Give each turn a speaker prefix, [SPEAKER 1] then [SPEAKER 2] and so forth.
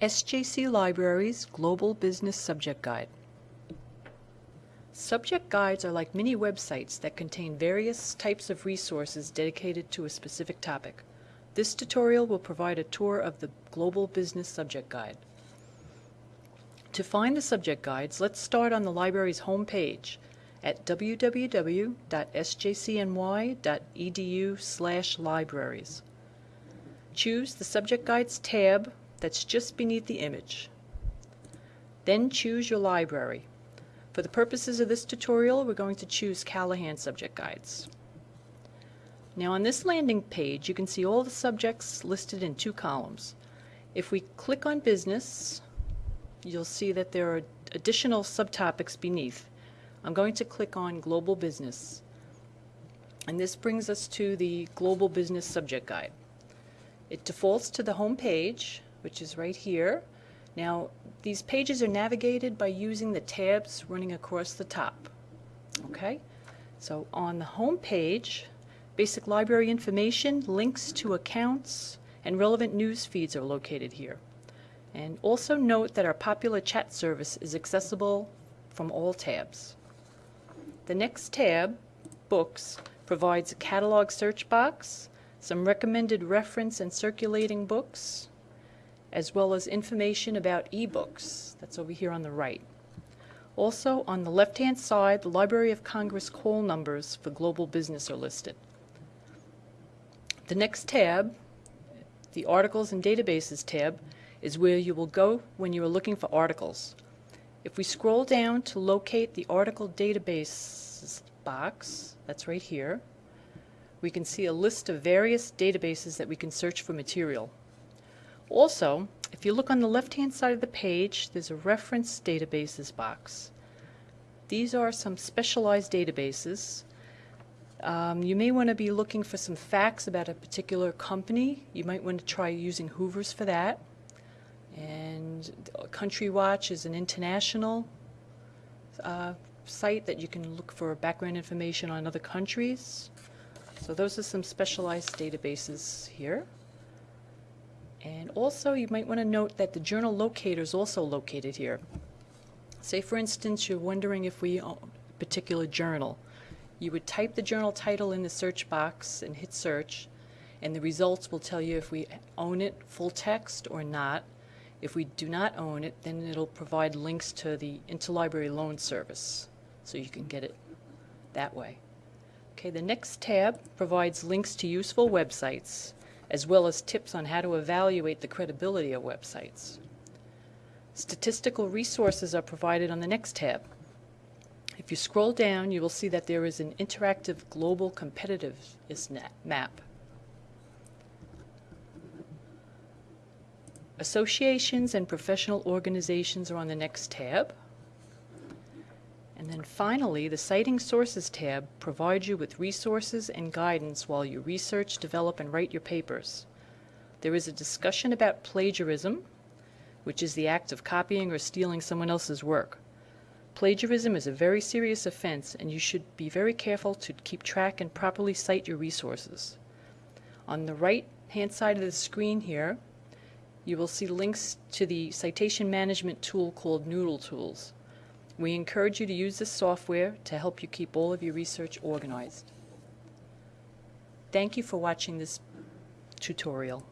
[SPEAKER 1] SJC Libraries Global Business Subject Guide. Subject guides are like mini websites that contain various types of resources dedicated to a specific topic. This tutorial will provide a tour of the Global Business Subject Guide. To find the subject guides, let's start on the library's home page at www.sjcny.edu libraries. Choose the Subject Guides tab that's just beneath the image. Then choose your library. For the purposes of this tutorial, we're going to choose Callahan Subject Guides. Now on this landing page, you can see all the subjects listed in two columns. If we click on Business, you'll see that there are additional subtopics beneath. I'm going to click on Global Business. And this brings us to the Global Business Subject Guide. It defaults to the home page, which is right here. Now, these pages are navigated by using the tabs running across the top. Okay? So on the home page, basic library information, links to accounts, and relevant news feeds are located here. And also note that our popular chat service is accessible from all tabs. The next tab, Books, provides a catalog search box, some recommended reference and circulating books, as well as information about ebooks. That's over here on the right. Also, on the left-hand side, the Library of Congress call numbers for global business are listed. The next tab, the Articles and Databases tab, is where you will go when you are looking for articles. If we scroll down to locate the article database box, that's right here, we can see a list of various databases that we can search for material. Also, if you look on the left-hand side of the page, there's a reference databases box. These are some specialized databases. Um, you may want to be looking for some facts about a particular company. You might want to try using Hoover's for that. And Country Watch is an international uh, site that you can look for background information on other countries. So those are some specialized databases here. And also you might want to note that the journal locator is also located here. Say for instance you're wondering if we own a particular journal. You would type the journal title in the search box and hit search and the results will tell you if we own it full text or not. If we do not own it then it'll provide links to the interlibrary loan service so you can get it that way. Okay, the next tab provides links to useful websites as well as tips on how to evaluate the credibility of websites. Statistical resources are provided on the next tab. If you scroll down, you will see that there is an interactive global competitiveness map. Associations and professional organizations are on the next tab. And then finally, the Citing Sources tab provides you with resources and guidance while you research, develop, and write your papers. There is a discussion about plagiarism, which is the act of copying or stealing someone else's work. Plagiarism is a very serious offense and you should be very careful to keep track and properly cite your resources. On the right hand side of the screen here, you will see links to the citation management tool called Noodle Tools. We encourage you to use this software to help you keep all of your research organized. Thank you for watching this tutorial.